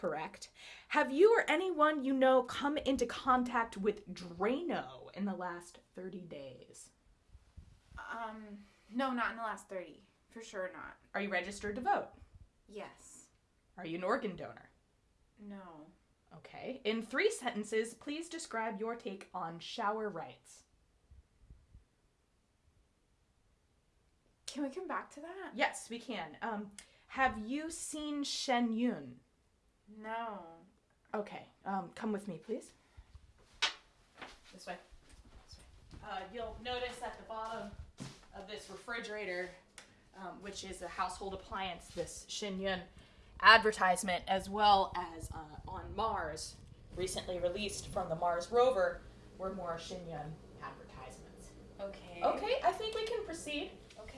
Correct. Have you or anyone you know come into contact with Drano in the last 30 days? Um, no, not in the last 30. For sure not. Are you registered to vote? Yes. Are you an organ donor? No. Okay. In three sentences, please describe your take on shower rights. Can we come back to that? Yes, we can. Um, have you seen Shen Yun? No. Okay. Um, come with me, please. This way. This way. Uh, you'll notice at the bottom of this refrigerator, um, which is a household appliance, this Shen Yun advertisement, as well as uh, on Mars, recently released from the Mars rover, were more Shen Yun advertisements. Okay. Okay, I think we can proceed.